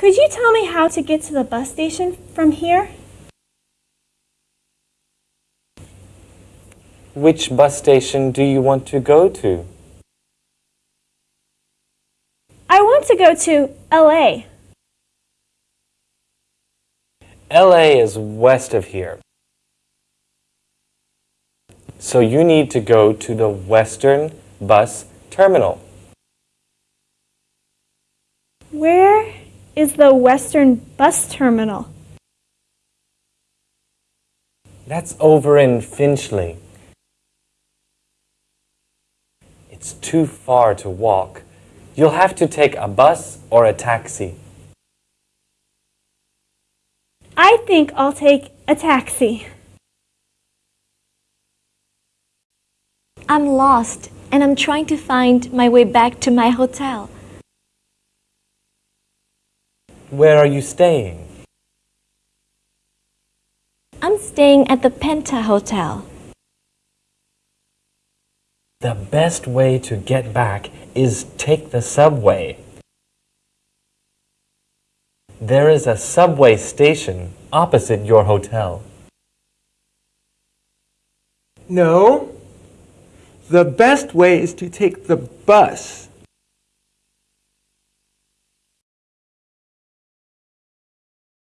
Could you tell me how to get to the bus station from here? Which bus station do you want to go to? I want to go to LA. LA is west of here. So you need to go to the Western Bus Terminal. Where is the Western Bus Terminal? That's over in Finchley. It's too far to walk. You'll have to take a bus or a taxi. I think I'll take a taxi. I'm lost and I'm trying to find my way back to my hotel. Where are you staying? I'm staying at the Penta Hotel. The best way to get back is take the subway. There is a subway station opposite your hotel. No. The best way is to take the bus.